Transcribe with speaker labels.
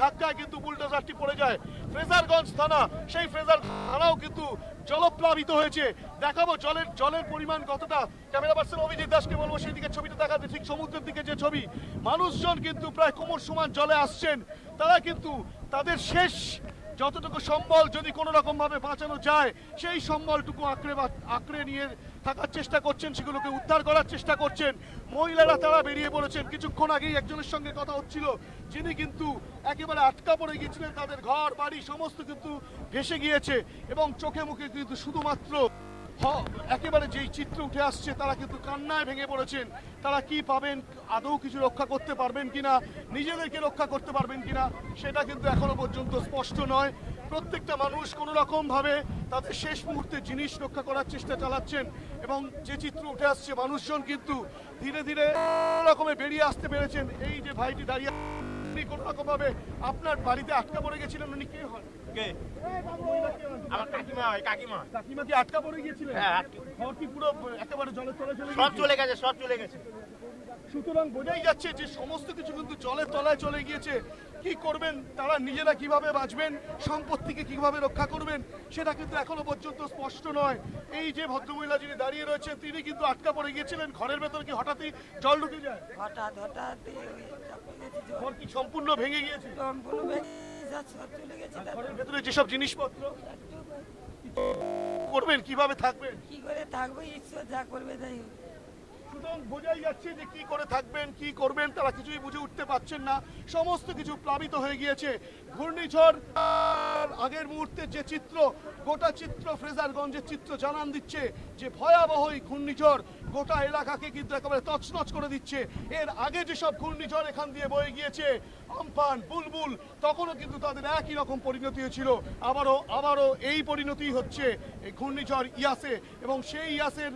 Speaker 1: ধাক্কায় কিন্তু বুলডোজারটি পড়ে যায়। ফ্রেজারগঞ্জ থানা, সেই ফ্রেজার থানাও কিন্তু জলপ্লাবিত হয়েছে। দেখাবো জলের জলের পরিমাণ কতটা। ক্যামেরা পার্সন অভিজিৎ দাসকে বলব সেই দিকে ছবিটা দেখাতে। ঠিক সমুদ্রের দিকে যে ছবি, মানুষজন কিন্তু প্রায় কোমর সমান জলে আসছেন। তারা কিন্তু তাদের শেষ যতটুকু সম্বল যদি কোনো রকম ভাবে বাঁচানো যায়, সেই সম্বলটুকু আঁকড়ে আঁকড়ে নিয়ে থাকার চেষ্টা করছেন, সেগুলোকে উদ্ধার করার চেষ্টা করছেন। মহিলারা তারা বেরিয়ে পড়েছেন। কিছুক্ষণ আগেই একজনের সঙ্গে কথা হচ্ছিল, যিনি কিন্তু একেবারে আটকা পড়ে গিয়েছিলেন তাদের ঘর, বাড়ি, সমস্ত কিন্তু ভেসে গিয়েছে এবং চোখে মুখে কিন্তু শুধুমাত্র একেবারে যেই চিত্র উঠে আসছে, তারা কিন্তু কান্নায় ভেঙে পড়েছেন। তারা কি পাবেন, আদৌ কিছু রক্ষা করতে পারবেন কিনা, নিজেদেরকে রক্ষা করতে পারবেন কিনা, সেটা কিন্তু এখনও পর্যন্ত স্পষ্ট নয়। প্রত্যেকটা মানুষ কোনো রকম ভাবে তাদের শেষ মুহূর্তে জিনিস রক্ষা করার চেষ্টা চালাচ্ছেন এবং যে চিত্র উঠে আসছে মানুষজন কিন্তু ধীরে ধীরে রকমে বেরিয়ে আসতে পেরেছেন। এই যে ভাইটি দাঁড়িয়ে কোনো রকম ভাবে আপনার বাড়িতে আটকা পড়ে গেছিলেন উনি কে হন?
Speaker 2: কে? আমার কাকিমা হয় কাকিমা।
Speaker 1: কাকিমা কি আটকা পড়ে গিয়েছিলেন?
Speaker 2: হ্যাঁ,
Speaker 1: ঘর কি পুরো একেবারে জলের তলায় চলে
Speaker 2: সব চলে গেছে সব চলে গেছে।
Speaker 1: সুতরাং বোঝাই যাচ্ছে যে সমস্ত কিছু কিন্তু জলের তলায় চলে গিয়েছে। কি করবেন? তারা নিজেরা কীভাবে বাঁচবেন? সম্পত্তিকে কীভাবে রক্ষা করবেন? সেটা কিন্তু এখনও পর্যন্ত স্পষ্ট নয়। এই যে ভদ্রমহিলা যিনি দাঁড়িয়ে রয়েছেন তিনি কিন্তু আটকা পড়ে গিয়েছিলেন। ঘরের ভেতর কি হঠাৎই জল ঢুকে যায়?
Speaker 3: হঠাৎ হঠাৎ।
Speaker 1: ঘর কি সম্পূর্ণ ভেঙে গিয়েছে?
Speaker 3: সম্পূর্ণ চলে গেছে
Speaker 1: ঘরের ভেতরে যেসব জিনিসপত্র করবেন কীভাবে থাকবেন?
Speaker 3: কি করে থাকব? ঈশ্বর যা করবে তাই হবে।
Speaker 1: সুতরাং বোঝাই যাচ্ছে যে কি করে থাকবেন, কি করবেন, তারা কিছুই বুঝে উঠতে পারছেন না। সমস্ত কিছু প্লাবিত হয়ে গিয়েছে। ঘূর্ণিঝড় আগের মুহূর্তে যে চিত্র, গোটা চিত্র, ফ্রেজারগঞ্জের চিত্র জানান দিচ্ছে যে ভয়াবহ ঘূর্ণিঝড় গোটা এলাকাকে কিন্তু একেবারে তছনছ করে দিচ্ছে। এর আগে যেসব ঘূর্ণিঝড় এখান দিয়ে বয়ে গিয়েছে, আমফান, বুলবুল, তখনও কিন্তু তাদের একই রকম পরিণতি হয়েছিল। আবারও আবারও এই পরিণতি হচ্ছে এই ঘূর্ণিঝড় ইয়াসে এবং সেই ইয়াসের